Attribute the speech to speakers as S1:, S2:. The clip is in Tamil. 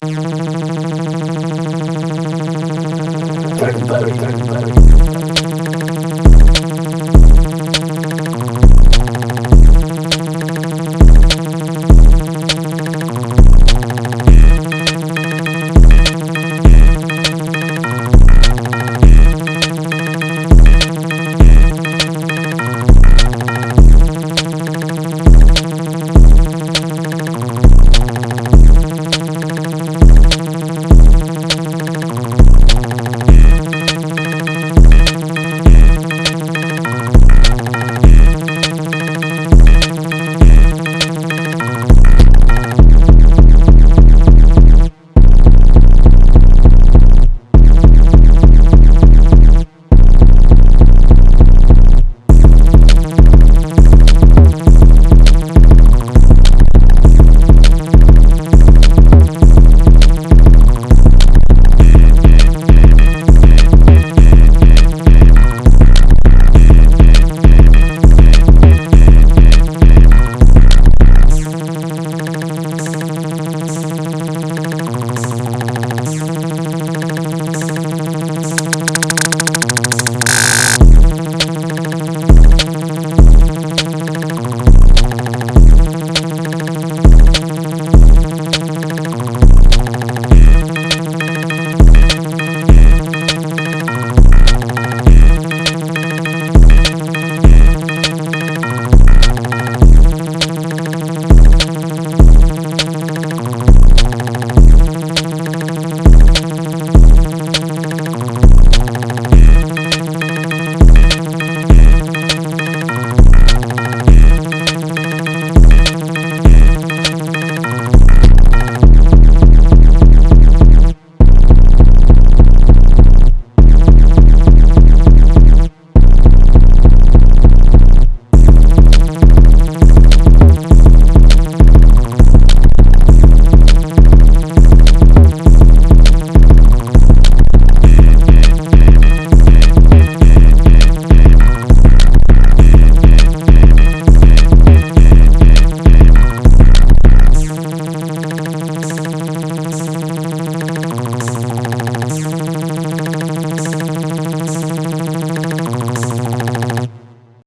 S1: Everybody, everybody.